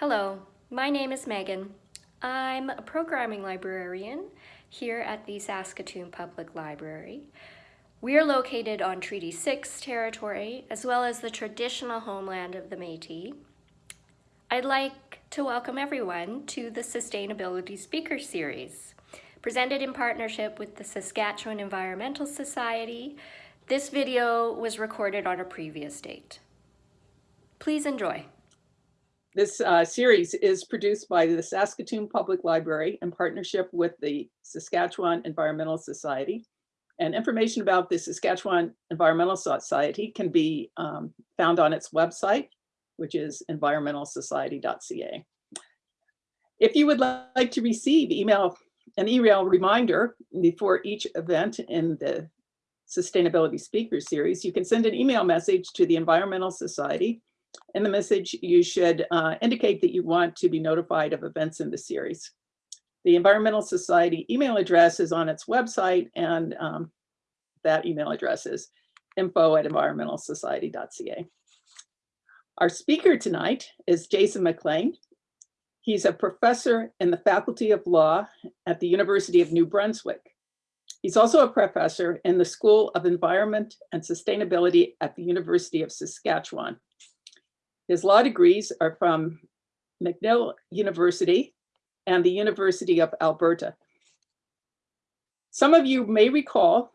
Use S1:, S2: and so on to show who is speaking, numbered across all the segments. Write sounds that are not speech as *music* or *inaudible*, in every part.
S1: Hello, my name is Megan. I'm a programming librarian here at the Saskatoon Public Library. We are located on Treaty 6 territory, as well as the traditional homeland of the Métis. I'd like to welcome everyone to the Sustainability Speaker Series. Presented in partnership with the Saskatchewan Environmental Society, this video was recorded on a previous date. Please enjoy.
S2: This uh, series is produced by the Saskatoon Public Library in partnership with the Saskatchewan Environmental Society. And information about the Saskatchewan Environmental Society can be um, found on its website, which is environmentalsociety.ca. If you would like to receive email, an email reminder before each event in the Sustainability Speaker Series, you can send an email message to the Environmental Society in the message, you should uh, indicate that you want to be notified of events in the series. The Environmental Society email address is on its website and um, that email address is info at environmentalsociety.ca. Our speaker tonight is Jason MacLean. He's a professor in the Faculty of Law at the University of New Brunswick. He's also a professor in the School of Environment and Sustainability at the University of Saskatchewan. His law degrees are from McGill University and the University of Alberta. Some of you may recall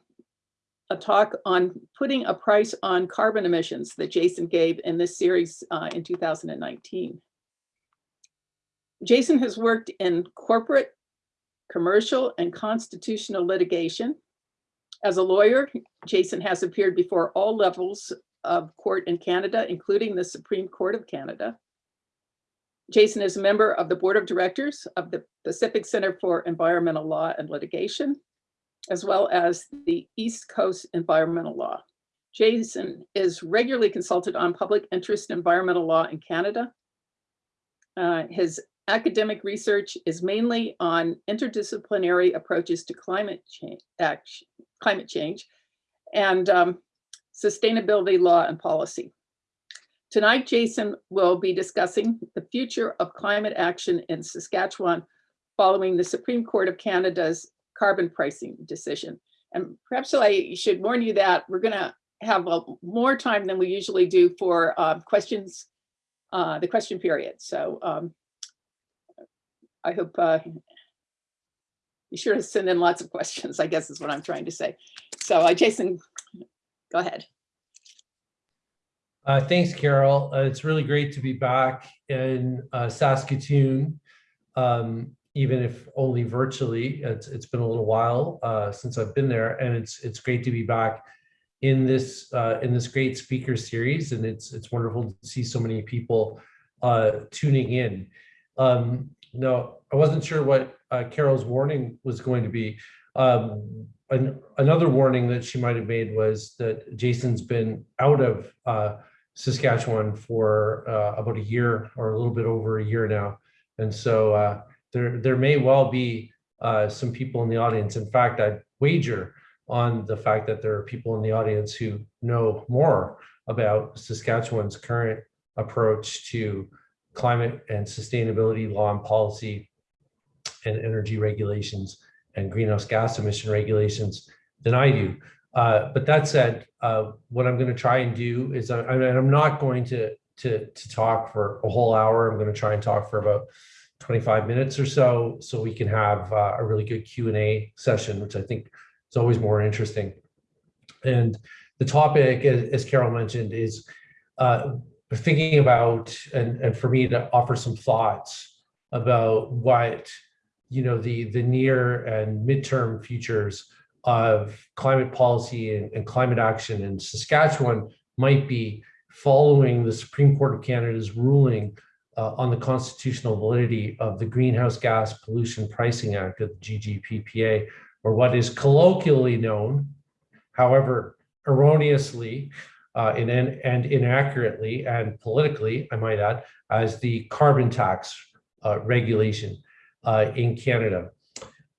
S2: a talk on putting a price on carbon emissions that Jason gave in this series uh, in 2019. Jason has worked in corporate, commercial, and constitutional litigation. As a lawyer, Jason has appeared before all levels of court in Canada, including the Supreme Court of Canada. Jason is a member of the board of directors of the Pacific Center for Environmental Law and Litigation, as well as the East Coast Environmental Law. Jason is regularly consulted on public interest environmental law in Canada. Uh, his academic research is mainly on interdisciplinary approaches to climate change, action, climate change and um, sustainability law and policy. Tonight, Jason will be discussing the future of climate action in Saskatchewan following the Supreme Court of Canada's carbon pricing decision. And perhaps I should warn you that we're gonna have a, more time than we usually do for uh, questions, uh, the question period. So um, I hope uh, be sure to send in lots of questions, I guess is what I'm trying to say. So uh, Jason, Go ahead.
S3: Uh, thanks, Carol. Uh, it's really great to be back in uh, Saskatoon, um, even if only virtually. It's, it's been a little while uh, since I've been there, and it's it's great to be back in this uh, in this great speaker series, and it's it's wonderful to see so many people uh, tuning in. Um, no, I wasn't sure what Carol's warning was going to be. Um, an, another warning that she might have made was that Jason's been out of uh, Saskatchewan for uh, about a year or a little bit over a year now. And so uh, there, there may well be uh, some people in the audience. In fact, I wager on the fact that there are people in the audience who know more about Saskatchewan's current approach to climate and sustainability law and policy and energy regulations and greenhouse gas emission regulations than I do. Uh, but that said, uh, what I'm going to try and do is I, I I'm not going to, to, to talk for a whole hour. I'm going to try and talk for about 25 minutes or so, so we can have uh, a really good Q&A session, which I think is always more interesting. And the topic, as, as Carol mentioned, is uh, thinking about, and, and for me to offer some thoughts about what you know, the, the near and midterm futures of climate policy and, and climate action in Saskatchewan might be following the Supreme Court of Canada's ruling uh, on the constitutional validity of the Greenhouse Gas Pollution Pricing Act of the GGPPA, or what is colloquially known, however erroneously uh, and, and inaccurately and politically, I might add, as the carbon tax uh, regulation uh, in Canada.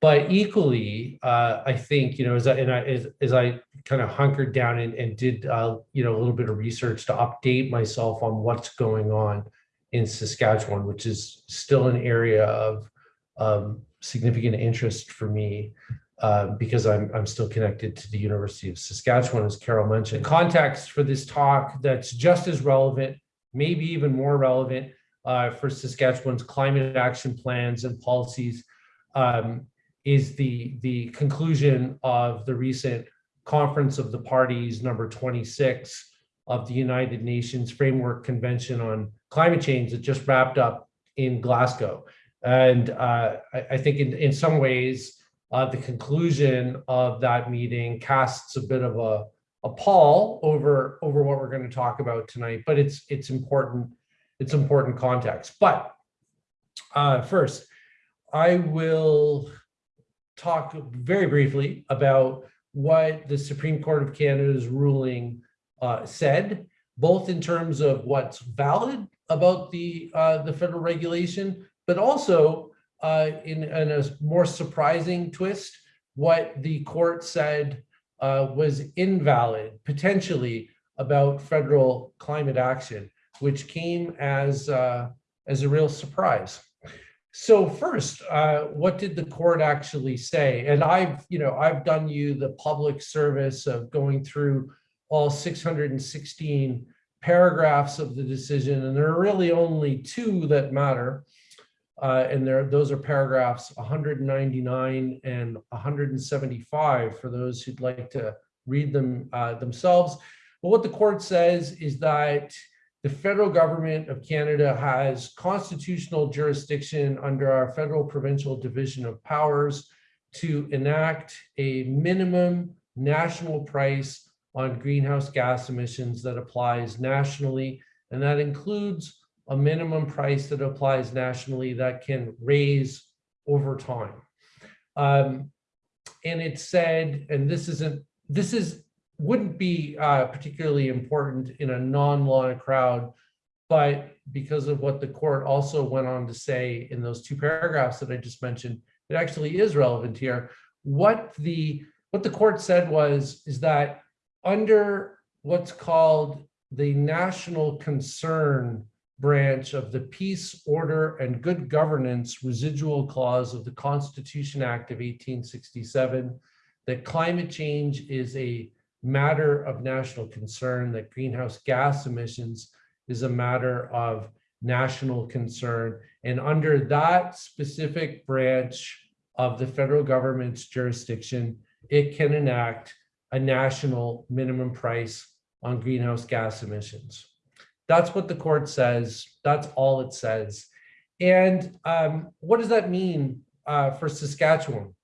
S3: But equally, uh, I think, you know, as I, and I, as, as I kind of hunkered down and, and did, uh, you know, a little bit of research to update myself on what's going on in Saskatchewan, which is still an area of um, significant interest for me uh, because I'm, I'm still connected to the University of Saskatchewan, as Carol mentioned. Context for this talk that's just as relevant, maybe even more relevant uh, for Saskatchewan's climate action plans and policies um, is the, the conclusion of the recent Conference of the Parties number 26 of the United Nations Framework Convention on Climate Change that just wrapped up in Glasgow. And uh, I, I think in, in some ways, uh, the conclusion of that meeting casts a bit of a, a pall over, over what we're going to talk about tonight, but it's, it's important, it's important context. But uh, first, I will talk very briefly about what the Supreme Court of Canada's ruling uh, said, both in terms of what's valid about the uh, the federal regulation, but also uh, in, in a more surprising twist, what the court said uh, was invalid potentially about federal climate action, which came as uh, as a real surprise. So first, uh, what did the court actually say? And I've, you know, I've done you the public service of going through all 616 paragraphs of the decision, and there are really only two that matter. Uh, and there, those are paragraphs 199 and 175 for those who'd like to read them uh, themselves. But what the court says is that the federal government of Canada has constitutional jurisdiction under our federal provincial division of powers to enact a minimum national price on greenhouse gas emissions that applies nationally. And that includes a minimum price that applies nationally that can raise over time. Um, and it said, and this isn't, this is wouldn't be uh, particularly important in a non-law crowd, but because of what the court also went on to say in those two paragraphs that I just mentioned, it actually is relevant here. What the what the court said was is that under what's called the national concern branch of the peace, order, and good governance residual clause of the Constitution Act of 1867, that climate change is a matter of national concern, that greenhouse gas emissions is a matter of national concern. And under that specific branch of the federal government's jurisdiction, it can enact a national minimum price on greenhouse gas emissions. That's what the court says. That's all it says. And um, what does that mean uh, for Saskatchewan?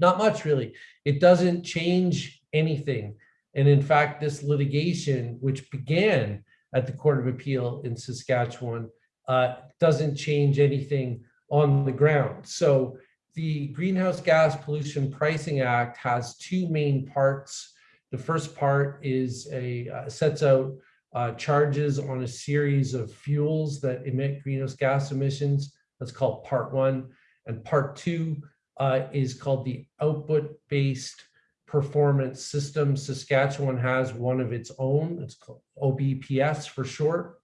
S3: Not much, really. It doesn't change anything. And in fact, this litigation, which began at the Court of Appeal in Saskatchewan, uh, doesn't change anything on the ground. So the Greenhouse Gas Pollution Pricing Act has two main parts. The first part is a uh, sets out uh, charges on a series of fuels that emit greenhouse gas emissions. That's called part one. And part two uh, is called the output-based performance system. Saskatchewan has one of its own. It's called OBPS for short.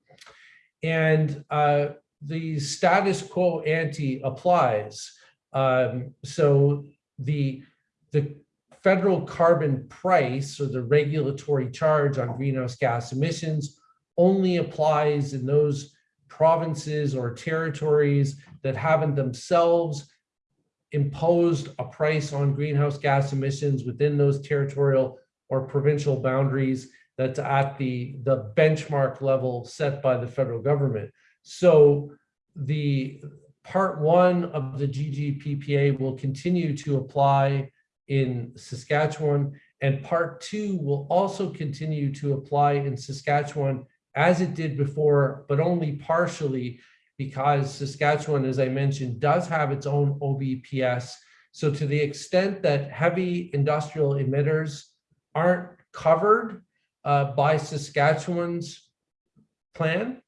S3: And uh, the status quo ante applies. Um, so the, the federal carbon price or the regulatory charge on greenhouse gas emissions only applies in those provinces or territories that haven't themselves imposed a price on greenhouse gas emissions within those territorial or provincial boundaries that's at the, the benchmark level set by the federal government. So the part one of the GGPPA will continue to apply in Saskatchewan and part two will also continue to apply in Saskatchewan as it did before, but only partially because Saskatchewan, as I mentioned, does have its own OBPS. So to the extent that heavy industrial emitters aren't covered uh, by Saskatchewan's plan,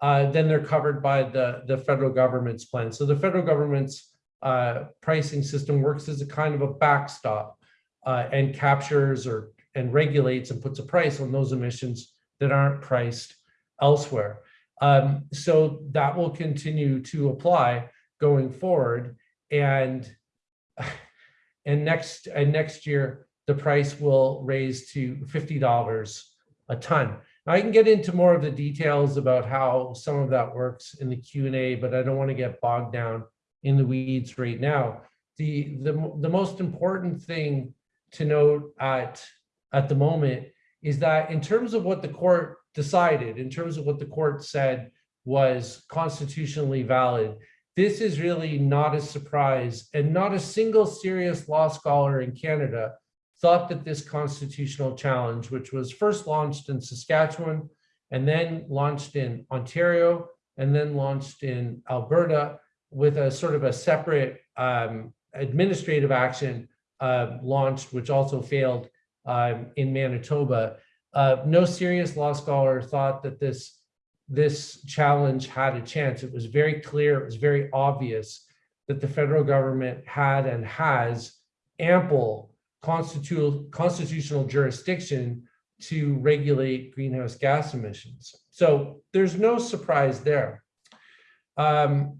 S3: uh, then they're covered by the, the federal government's plan. So the federal government's uh, pricing system works as a kind of a backstop uh, and captures or and regulates and puts a price on those emissions that aren't priced elsewhere. Um, so that will continue to apply going forward. And *laughs* and next and next year, the price will raise to $50 a ton. Now, I can get into more of the details about how some of that works in the Q&A, but I don't want to get bogged down in the weeds right now. The, the, the most important thing to note at, at the moment is that in terms of what the court decided, in terms of what the court said was constitutionally valid, this is really not a surprise and not a single serious law scholar in Canada thought that this constitutional challenge, which was first launched in Saskatchewan and then launched in Ontario and then launched in Alberta with a sort of a separate um, administrative action uh, launched, which also failed um, in Manitoba. Uh, no serious law scholar thought that this this challenge had a chance. It was very clear, it was very obvious that the federal government had and has ample constitutional constitutional jurisdiction to regulate greenhouse gas emissions. So there's no surprise there. Um,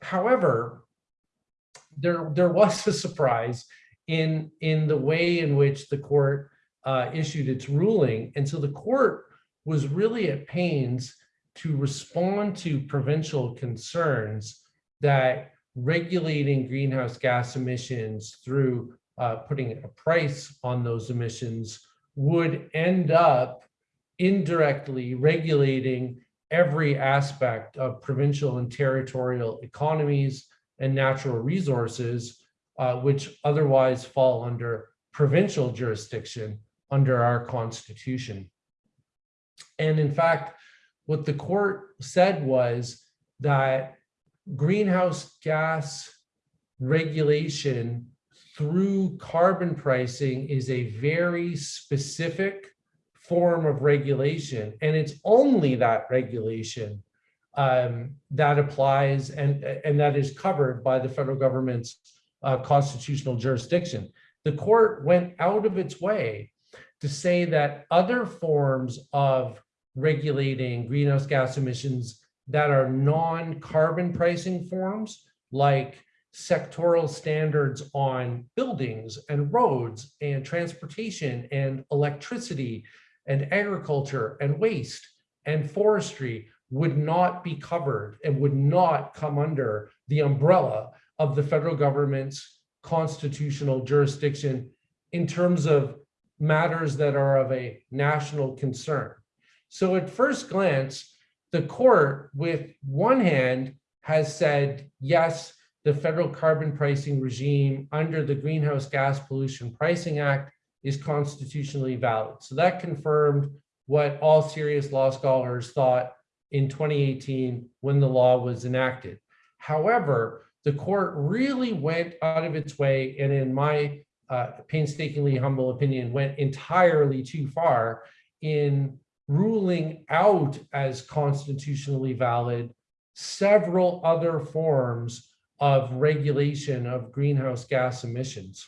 S3: however, there, there was a surprise in, in the way in which the court uh, issued its ruling. And so the court was really at pains to respond to provincial concerns that regulating greenhouse gas emissions through uh, putting a price on those emissions would end up indirectly regulating every aspect of provincial and territorial economies and natural resources, uh, which otherwise fall under provincial jurisdiction under our constitution. And in fact, what the court said was that greenhouse gas regulation through carbon pricing is a very specific form of regulation. And it's only that regulation um, that applies and, and that is covered by the federal government's uh, constitutional jurisdiction. The court went out of its way to say that other forms of regulating greenhouse gas emissions that are non-carbon pricing forms, like sectoral standards on buildings and roads and transportation and electricity and agriculture and waste and forestry would not be covered and would not come under the umbrella of the federal government's constitutional jurisdiction in terms of matters that are of a national concern. So at first glance, the court with one hand has said, yes, the federal carbon pricing regime under the Greenhouse Gas Pollution Pricing Act is constitutionally valid. So that confirmed what all serious law scholars thought in 2018 when the law was enacted. However, the court really went out of its way and in my uh, painstakingly humble opinion went entirely too far in ruling out as constitutionally valid several other forms of regulation of greenhouse gas emissions.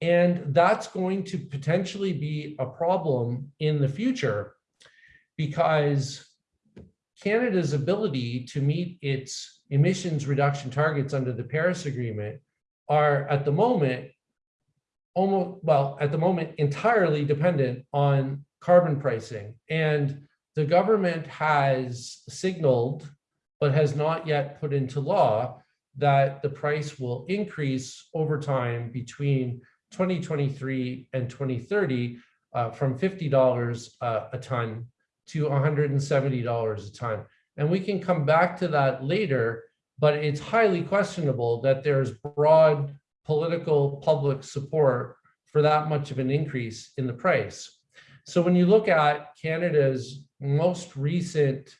S3: And that's going to potentially be a problem in the future because Canada's ability to meet its emissions reduction targets under the Paris Agreement are at the moment almost, well, at the moment entirely dependent on carbon pricing. And the government has signaled but has not yet put into law that the price will increase over time between 2023 and 2030 uh, from $50 uh, a ton to $170 a ton. And we can come back to that later, but it's highly questionable that there's broad political public support for that much of an increase in the price. So when you look at Canada's most recent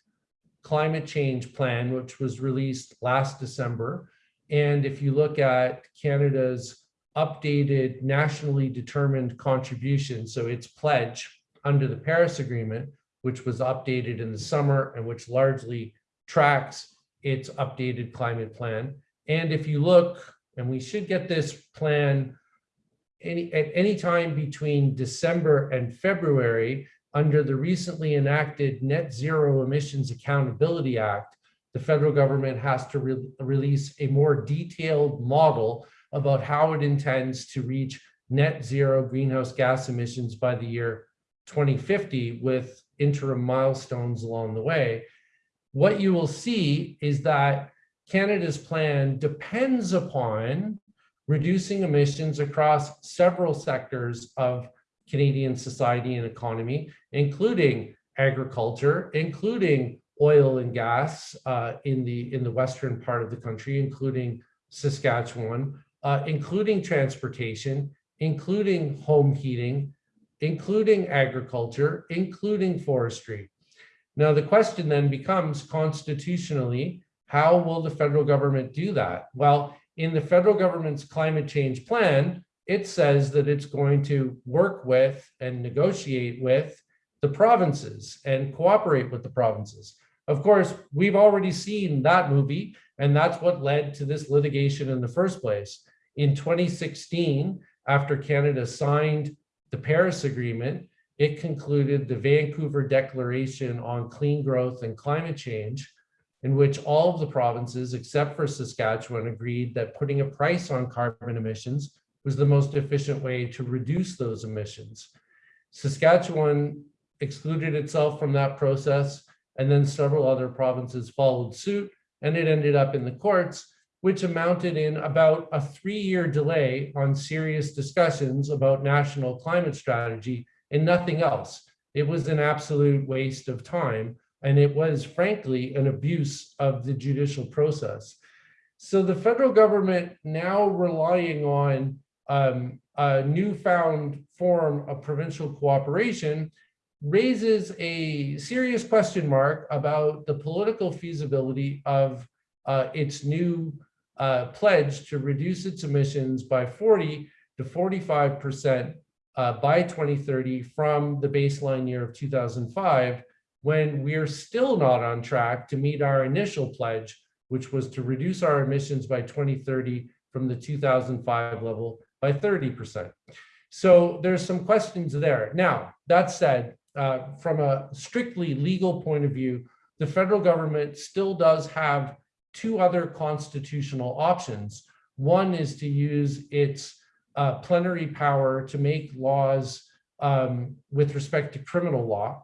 S3: climate change plan, which was released last December. And if you look at Canada's updated nationally determined contribution, so its pledge under the Paris Agreement, which was updated in the summer and which largely tracks its updated climate plan. And if you look, and we should get this plan any, at any time between December and February, under the recently enacted Net Zero Emissions Accountability Act, the federal government has to re- release a more detailed model about how it intends to reach net zero greenhouse gas emissions by the year 2050 with interim milestones along the way. What you will see is that Canada's plan depends upon reducing emissions across several sectors of Canadian society and economy, including agriculture, including oil and gas uh, in the in the western part of the country, including Saskatchewan, uh, including transportation, including home heating, including agriculture, including forestry. Now, the question then becomes constitutionally, how will the federal government do that? Well, in the federal government's climate change plan, it says that it's going to work with and negotiate with the provinces and cooperate with the provinces. Of course, we've already seen that movie, and that's what led to this litigation in the first place. In 2016, after Canada signed the Paris Agreement, it concluded the Vancouver Declaration on Clean Growth and Climate Change, in which all of the provinces, except for Saskatchewan, agreed that putting a price on carbon emissions was the most efficient way to reduce those emissions. Saskatchewan excluded itself from that process, and then several other provinces followed suit, and it ended up in the courts, which amounted in about a three-year delay on serious discussions about national climate strategy and nothing else. It was an absolute waste of time, and it was frankly an abuse of the judicial process. So the federal government now relying on um, a newfound form of provincial cooperation raises a serious question mark about the political feasibility of uh, its new uh, pledge to reduce its emissions by 40 to 45 percent uh, by 2030 from the baseline year of 2005, when we are still not on track to meet our initial pledge, which was to reduce our emissions by 2030 from the 2005 level by 30%. So there's some questions there. Now, that said, uh, from a strictly legal point of view, the federal government still does have two other constitutional options. One is to use its uh, plenary power to make laws um, with respect to criminal law.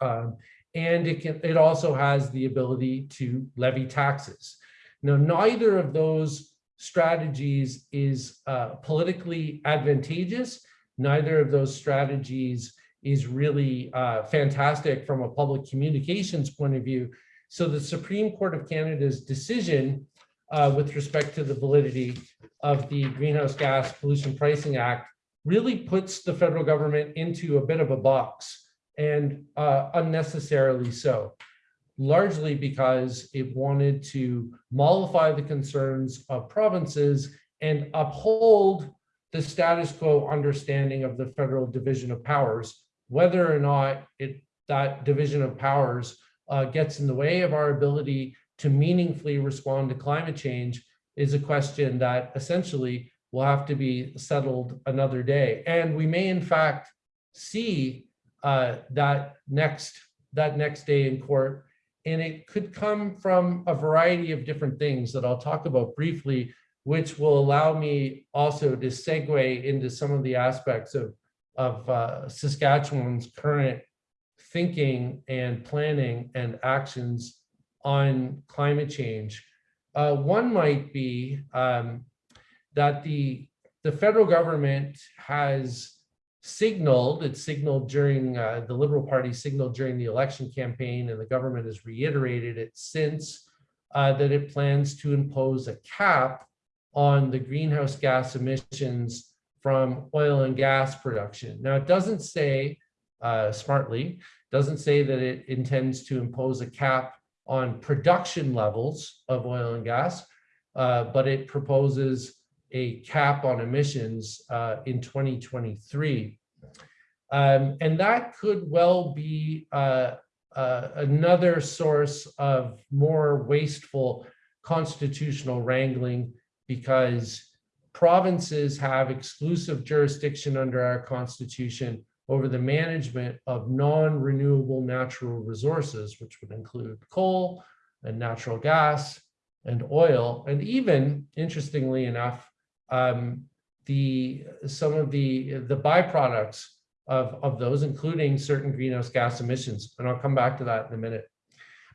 S3: Um, and it can it also has the ability to levy taxes. Now, neither of those strategies is uh, politically advantageous. Neither of those strategies is really uh, fantastic from a public communications point of view. So the Supreme Court of Canada's decision uh, with respect to the validity of the Greenhouse Gas Pollution Pricing Act really puts the federal government into a bit of a box and uh, unnecessarily so, largely because it wanted to mollify the concerns of provinces and uphold the status quo understanding of the federal division of powers, whether or not it that division of powers uh, gets in the way of our ability to meaningfully respond to climate change is a question that essentially will have to be settled another day. And we may in fact see uh, that next that next day in court. And it could come from a variety of different things that I'll talk about briefly, which will allow me also to segue into some of the aspects of, of uh, Saskatchewan's current thinking and planning and actions on climate change. Uh, one might be um, that the, the federal government has signaled, it signaled during, uh, the Liberal Party signaled during the election campaign, and the government has reiterated it since, uh, that it plans to impose a cap on the greenhouse gas emissions from oil and gas production. Now, it doesn't say uh, smartly, doesn't say that it intends to impose a cap on production levels of oil and gas, uh, but it proposes a cap on emissions uh, in 2023. Um, and that could well be uh, uh, another source of more wasteful constitutional wrangling because provinces have exclusive jurisdiction under our constitution over the management of non-renewable natural resources, which would include coal and natural gas and oil, and even, interestingly enough, um, the some of the the byproducts of, of those, including certain greenhouse gas emissions. And I'll come back to that in a minute.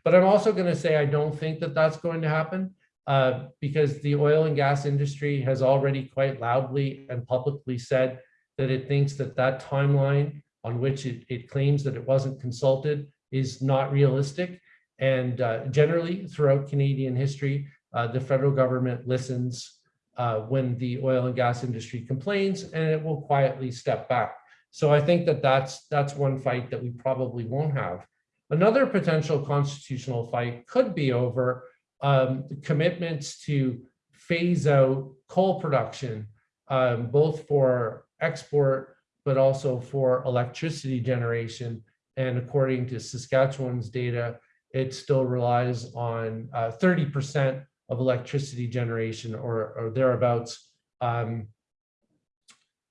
S3: But I'm also going to say I don't think that that's going to happen uh, because the oil and gas industry has already quite loudly and publicly said that it thinks that that timeline on which it, it claims that it wasn't consulted is not realistic. And uh, generally throughout Canadian history, uh, the federal government listens uh, when the oil and gas industry complains and it will quietly step back. So I think that that's, that's one fight that we probably won't have. Another potential constitutional fight could be over um, commitments to phase out coal production, um, both for export, but also for electricity generation. And according to Saskatchewan's data, it still relies on 30% uh, of electricity generation or, or thereabouts um,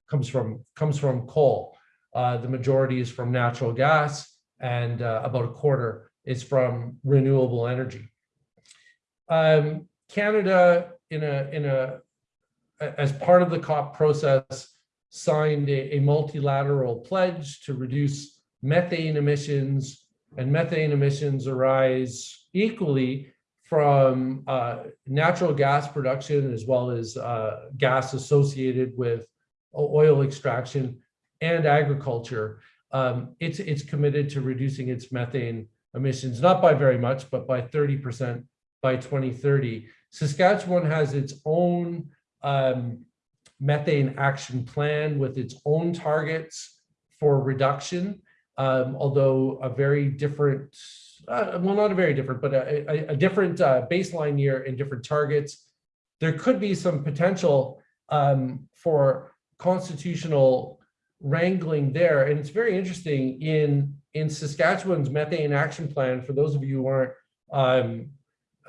S3: comes from comes from coal. Uh, the majority is from natural gas, and uh, about a quarter is from renewable energy. Um, Canada, in a in a as part of the COP process, signed a, a multilateral pledge to reduce methane emissions, and methane emissions arise equally from uh, natural gas production as well as uh, gas associated with oil extraction and agriculture, um, it's, it's committed to reducing its methane emissions, not by very much, but by 30% by 2030. Saskatchewan has its own um, methane action plan with its own targets for reduction, um, although a very different, uh, well, not a very different, but a, a, a different uh, baseline year and different targets. There could be some potential um, for constitutional wrangling there. And it's very interesting in, in Saskatchewan's methane action plan, for those of you who aren't um,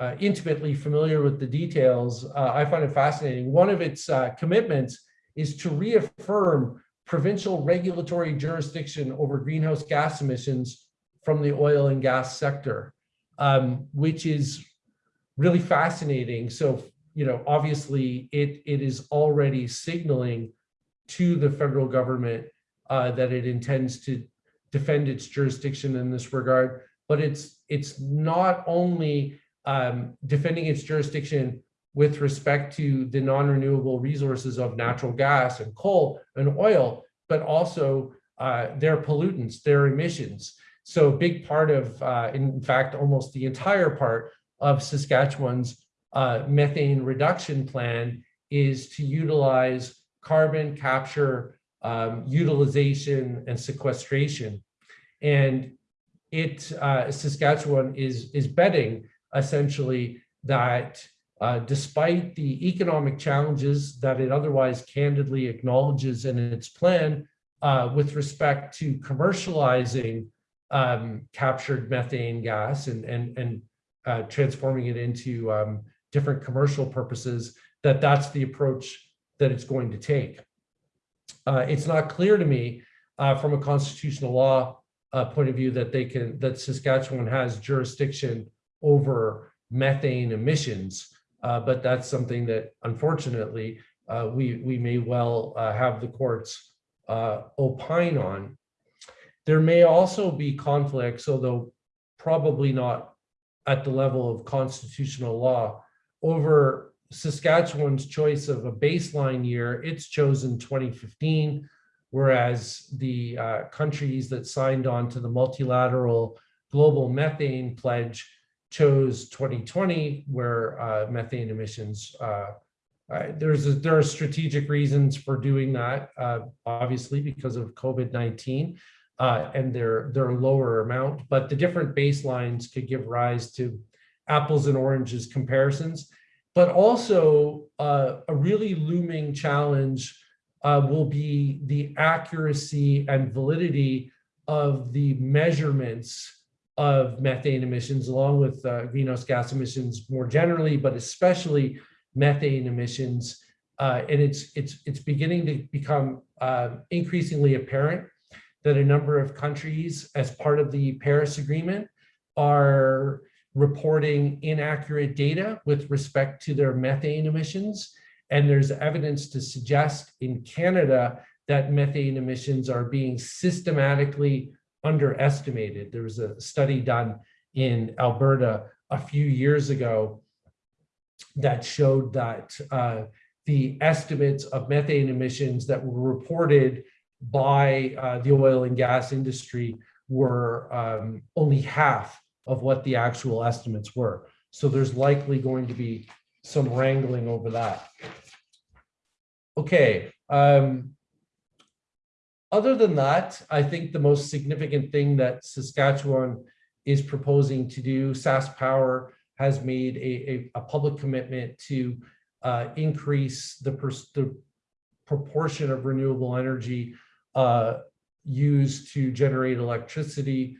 S3: uh, intimately familiar with the details, uh, I find it fascinating. One of its uh, commitments is to reaffirm provincial regulatory jurisdiction over greenhouse gas emissions from the oil and gas sector, um, which is really fascinating. So, you know, obviously it, it is already signaling to the federal government uh, that it intends to defend its jurisdiction in this regard. But it's it's not only um, defending its jurisdiction with respect to the non-renewable resources of natural gas and coal and oil, but also uh, their pollutants, their emissions. So a big part of, uh, in fact, almost the entire part of Saskatchewan's uh, methane reduction plan is to utilize carbon capture, um, utilization, and sequestration. And it, uh, Saskatchewan is, is betting essentially that uh, despite the economic challenges that it otherwise candidly acknowledges in its plan uh, with respect to commercializing um, captured methane gas and, and, and uh, transforming it into um, different commercial purposes, that that's the approach that it's going to take. Uh, it's not clear to me uh, from a constitutional law uh, point of view that they can that Saskatchewan has jurisdiction over methane emissions, uh, but that's something that unfortunately uh, we we may well uh, have the courts opine on. There may also be conflicts, although probably not at the level of constitutional law, over Saskatchewan's choice of a baseline year, it's chosen 2015, whereas the uh, countries that signed on to the multilateral global methane pledge chose 2020, where uh, methane emissions, uh, uh there's a, there are strategic reasons for doing that, uh, obviously because of COVID-19 uh, and their, their lower amount, but the different baselines could give rise to apples and oranges comparisons. But also a really looming challenge will be the accuracy and validity of the measurements of methane emissions along with uh, greenhouse gas emissions more generally, but especially methane emissions. Uh, and it's, it's, it's beginning to become uh, increasingly apparent that a number of countries, as part of the Paris Agreement, are reporting inaccurate data with respect to their methane emissions. And there's evidence to suggest in Canada that methane emissions are being systematically underestimated. There was a study done in Alberta a few years ago that showed that uh, the estimates of methane emissions that were reported by uh, the oil and gas industry were um, only half of what the actual estimates were. So there's likely going to be some wrangling over that. Okay. Um, other than that, I think the most significant thing that Saskatchewan is proposing to do, SaskPower has made a, a, a public commitment to uh, increase the, the proportion of renewable energy uh, used to generate electricity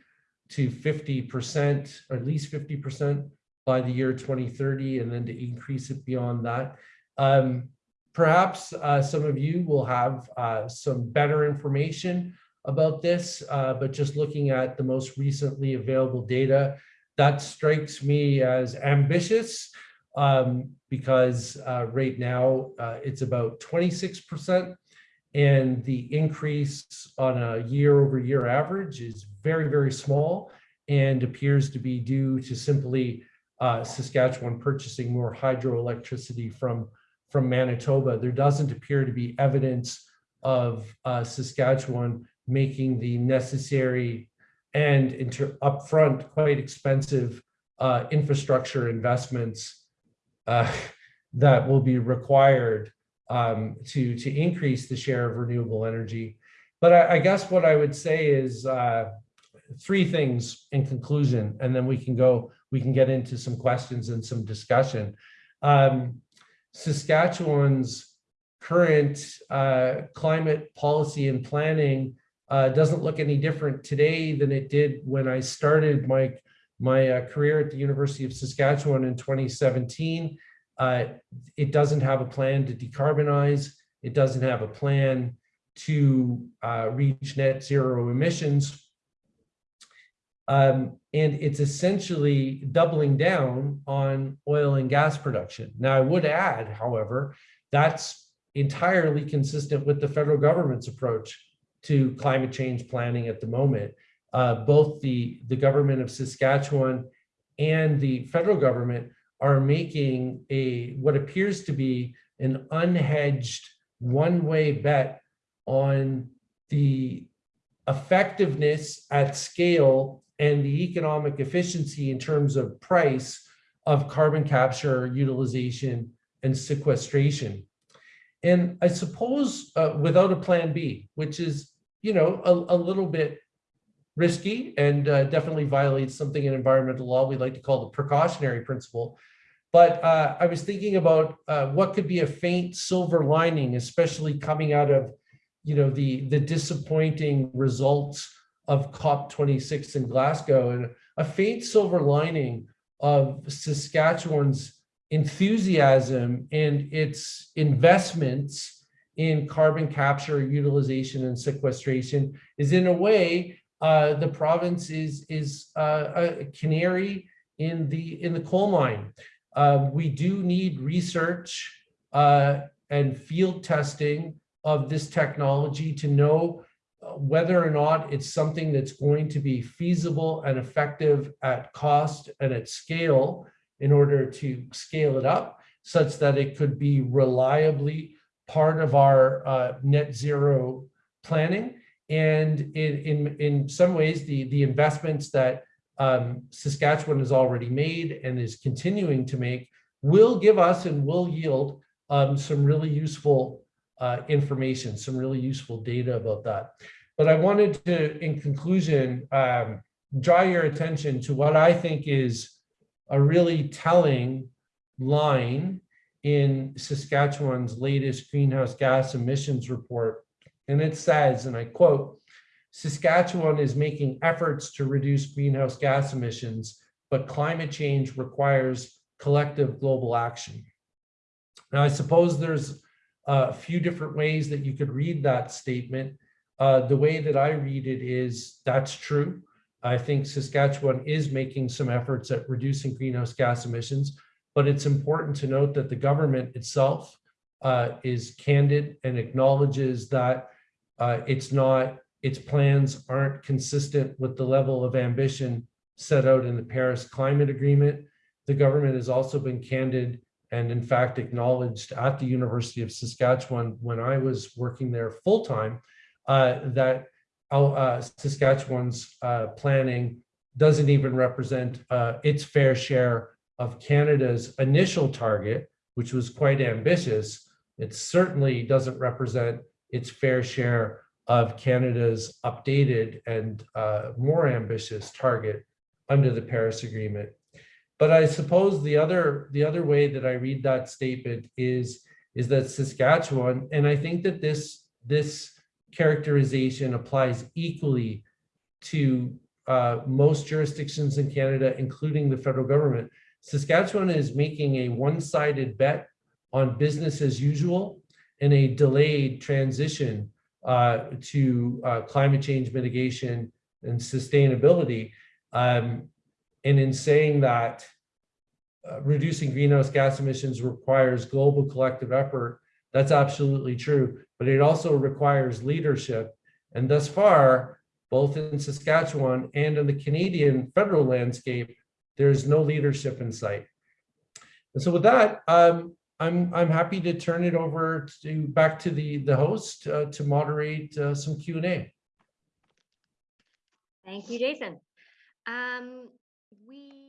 S3: to 50%, or at least 50% by the year 2030, and then to increase it beyond that. Um, perhaps uh, some of you will have uh, some better information about this, uh, but just looking at the most recently available data, that strikes me as ambitious um, because uh, right now uh, it's about 26% and the increase on a year over year average is very, very small and appears to be due to simply uh, Saskatchewan purchasing more hydroelectricity from, from Manitoba. There doesn't appear to be evidence of uh, Saskatchewan making the necessary and inter upfront quite expensive uh, infrastructure investments uh, that will be required um, to, to increase the share of renewable energy. But I, I guess what I would say is uh, three things in conclusion, and then we can go, we can get into some questions and some discussion. Um, Saskatchewan's current uh, climate policy and planning uh, doesn't look any different today than it did when I started my, my uh, career at the University of Saskatchewan in 2017. Uh, it doesn't have a plan to decarbonize. It doesn't have a plan to uh, reach net zero emissions. Um, and it's essentially doubling down on oil and gas production. Now, I would add, however, that's entirely consistent with the federal government's approach to climate change planning at the moment. Uh, both the, the government of Saskatchewan and the federal government are making a what appears to be an unhedged one-way bet on the effectiveness at scale and the economic efficiency in terms of price of carbon capture, utilization, and sequestration. And I suppose uh, without a plan B, which is, you know, a, a little bit risky and uh, definitely violates something in environmental law we like to call the precautionary principle. But uh, I was thinking about uh, what could be a faint silver lining, especially coming out of, you know, the, the disappointing results of COP26 in Glasgow and a faint silver lining of Saskatchewan's enthusiasm and its investments in carbon capture, utilization, and sequestration is in a way, uh, the province is, is uh, a canary in the, in the coal mine. Uh, we do need research uh, and field testing of this technology to know whether or not it's something that's going to be feasible and effective at cost and at scale in order to scale it up such that it could be reliably part of our uh, net zero planning. And in, in, in some ways, the, the investments that um, Saskatchewan has already made and is continuing to make will give us and will yield um, some really useful uh, information, some really useful data about that. But I wanted to, in conclusion, um, draw your attention to what I think is a really telling line in Saskatchewan's latest greenhouse gas emissions report. And it says, and I quote, Saskatchewan is making efforts to reduce greenhouse gas emissions, but climate change requires collective global action. Now, I suppose there's a few different ways that you could read that statement. Uh, the way that I read it is that's true. I think Saskatchewan is making some efforts at reducing greenhouse gas emissions, but it's important to note that the government itself uh, is candid and acknowledges that uh, it's not, its plans aren't consistent with the level of ambition set out in the Paris Climate Agreement. The government has also been candid and in fact acknowledged at the University of Saskatchewan when I was working there full-time uh, that uh, Saskatchewan's uh, planning doesn't even represent uh, its fair share of Canada's initial target, which was quite ambitious. It certainly doesn't represent its fair share of Canada's updated and uh, more ambitious target under the Paris Agreement. But I suppose the other the other way that I read that statement is is that Saskatchewan, and I think that this this characterization applies equally to uh, most jurisdictions in Canada, including the federal government. Saskatchewan is making a one-sided bet on business as usual and a delayed transition uh, to uh, climate change mitigation and sustainability. Um, and in saying that uh, reducing greenhouse gas emissions requires global collective effort, that's absolutely true, but it also requires leadership. And thus far, both in Saskatchewan and in the Canadian federal landscape, there's no leadership in sight. And so with that, um, I'm, I'm happy to turn it over to back to the, the host uh, to moderate uh, some Q&A.
S4: Thank you, Jason. Um, we